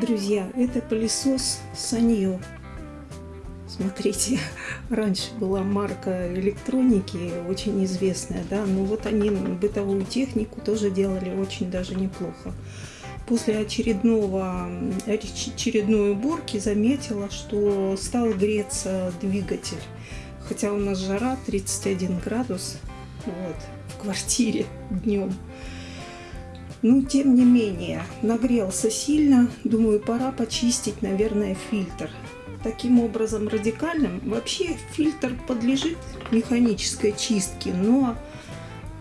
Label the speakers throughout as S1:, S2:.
S1: Друзья, это пылесос Саньо. Смотрите, раньше была марка электроники, очень известная, да, но вот они бытовую технику тоже делали очень даже неплохо. После очередного, очередной уборки заметила, что стал греться двигатель. Хотя у нас жара 31 градус вот, в квартире днем. Но тем не менее, нагрелся сильно. Думаю, пора почистить, наверное, фильтр таким образом радикальным. Вообще фильтр подлежит механической чистке, но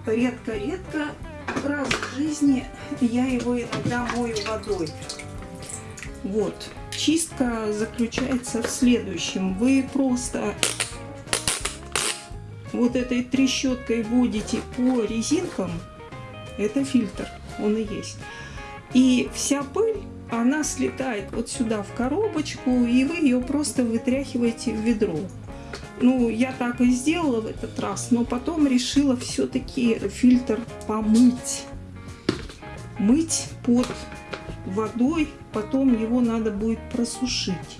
S1: редко-редко раз в жизни я его иногда мою водой. Вот. Чистка заключается в следующем. Вы просто вот этой трещоткой водите по резинкам. Это фильтр, он и есть. И вся пыль она слетает вот сюда в коробочку, и вы ее просто вытряхиваете в ведро. Ну, я так и сделала в этот раз, но потом решила все-таки фильтр помыть. Мыть под водой, потом его надо будет просушить.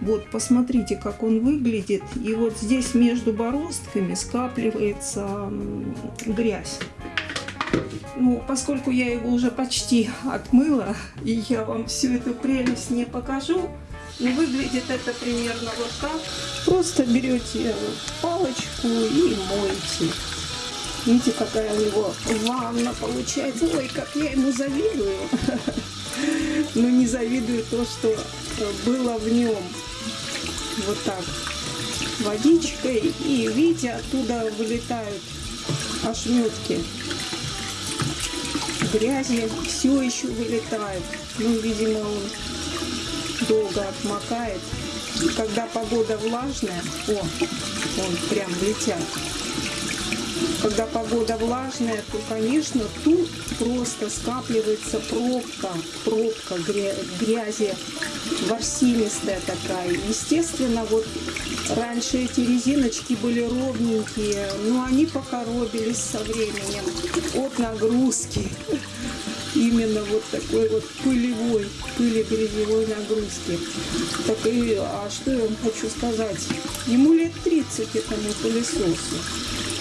S1: Вот, посмотрите, как он выглядит. И вот здесь между бороздками скапливается грязь. Ну, поскольку я его уже почти отмыла, и я вам всю эту прелесть не покажу, но выглядит это примерно вот так. Просто берете палочку и моете. Видите, какая у него ванна получается. Ой, как я ему завидую. Но не завидую то, что было в нем. Вот так. Водичкой. И видите, оттуда вылетают ошметки грязи все еще вылетает. Ну, видимо, он долго отмокает. Когда погода влажная, о, он прям летят. Когда погода влажная, то, конечно, тут просто скапливается пробка, пробка грязи, ворсинистая такая. Естественно, вот раньше эти резиночки были ровненькие, но они покоробились со временем от нагрузки. Именно вот такой вот пылевой, пыли-грязевой нагрузки. Так и, а что я вам хочу сказать? Ему лет 30 этому пылесосу.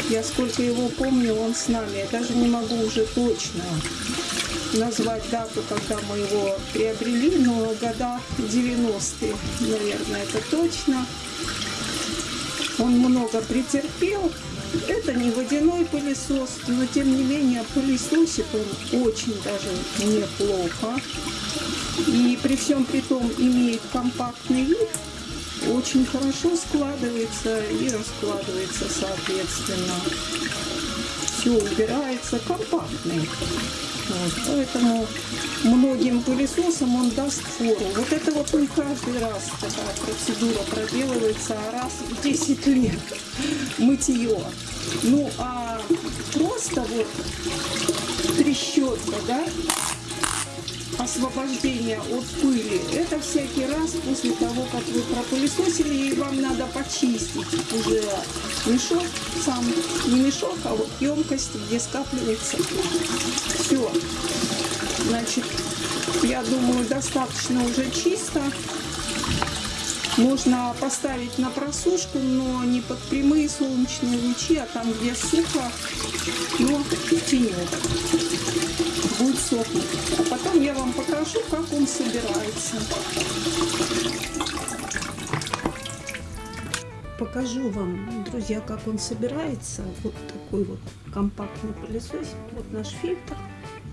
S1: Я сколько его помню, он с нами. Я даже не могу уже точно назвать дату, когда мы его приобрели, но года 90-е, наверное, это точно. Он много претерпел. Это не водяной пылесос, но тем не менее пылесосит он очень даже неплохо. И при всем при том имеет компактный вид, очень хорошо складывается и раскладывается соответственно. Все убирается компактный. Вот, поэтому многим пылесосам он даст фору. Вот это вот не каждый раз такая процедура проделывается, а раз в 10 лет мытье. Ну а просто вот трещотка, да, освобождение от пыли, это всякий раз после того, как вы пропылесосили, и вам надо почистить уже мешок сам, не мешок, а вот емкость, где скапливается все. Значит, я думаю, достаточно уже чисто. Можно поставить на просушку, но не под прямые солнечные лучи, а там, где сухо, но тенек будет сохнуть. Покажу, как он собирается. Покажу вам, друзья, как он собирается. Вот такой вот компактный пылесос. Вот наш фильтр.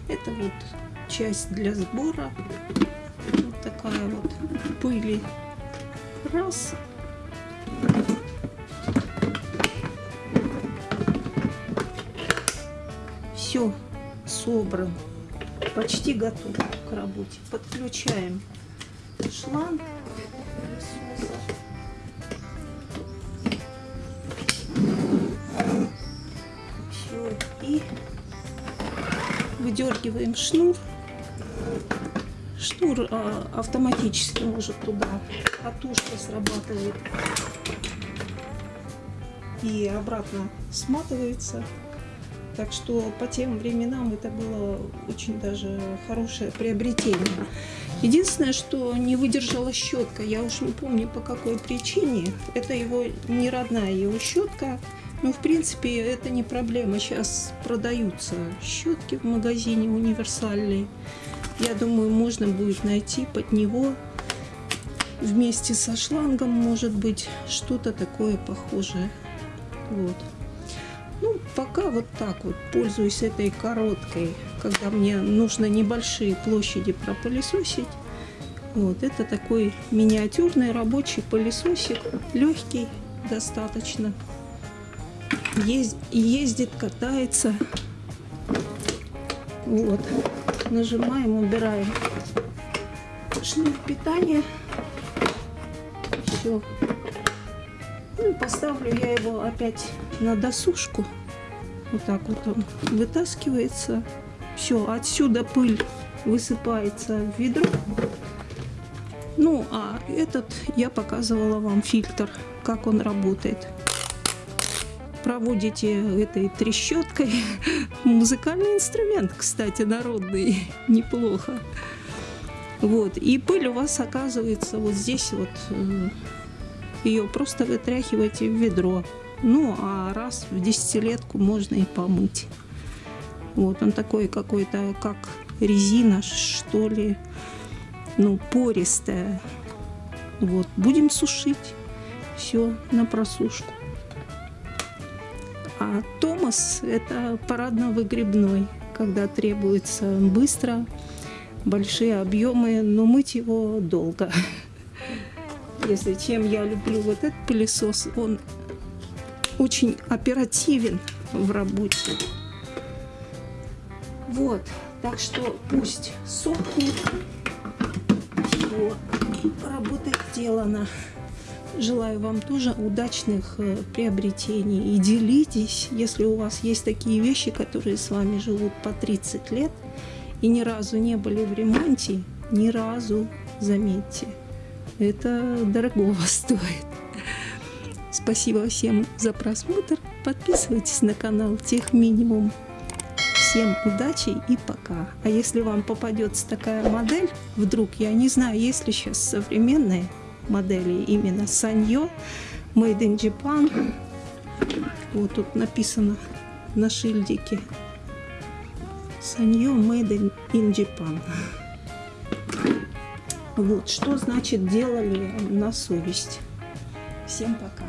S1: Это вот часть для сбора. Вот такая вот пыли. Раз. Все собран почти готов к работе. Подключаем шланг Все, и выдергиваем шнур. Шнур а, автоматически может туда, катушка срабатывает и обратно сматывается. Так что по тем временам это было очень даже хорошее приобретение. Единственное, что не выдержала щетка, я уж не помню по какой причине. Это его не родная его щетка. Ну, в принципе, это не проблема. Сейчас продаются щетки в магазине универсальные. Я думаю, можно будет найти под него вместе со шлангом, может быть, что-то такое похожее. Вот. Ну, пока вот так вот пользуюсь этой короткой, когда мне нужно небольшие площади пропылесосить. Вот, это такой миниатюрный рабочий пылесосик, легкий достаточно. Есть, ездит, катается. Вот, нажимаем, убираем шнур питания. Все. Ну поставлю я его опять на досушку. Вот так вот он вытаскивается. Все, отсюда пыль высыпается в ведро. Ну, а этот я показывала вам фильтр, как он работает. Проводите этой трещоткой. Музыкальный инструмент, кстати, народный. Неплохо. Вот. И пыль у вас оказывается вот здесь вот. Э, Ее просто вытряхиваете в ведро. Ну, а раз в десятилетку можно и помыть. Вот он такой какой-то, как резина, что ли, ну, пористая. Вот, будем сушить все на просушку. А Томас – это парадно-выгребной, когда требуется быстро, большие объемы, но мыть его долго. Если чем я люблю вот этот пылесос, он очень оперативен в работе. Вот, так что пусть сохнет. Все, работа сделана. Желаю вам тоже удачных э, приобретений. И делитесь, если у вас есть такие вещи, которые с вами живут по 30 лет и ни разу не были в ремонте, ни разу, заметьте, это дорогого стоит. Спасибо всем за просмотр. Подписывайтесь на канал Тех Минимум. Всем удачи и пока. А если вам попадется такая модель, вдруг, я не знаю, есть ли сейчас современные модели именно Саньо, Made in Japan. Вот тут написано на шильдике. Саньо Made in Japan. Вот, что значит делали на совесть. Всем пока.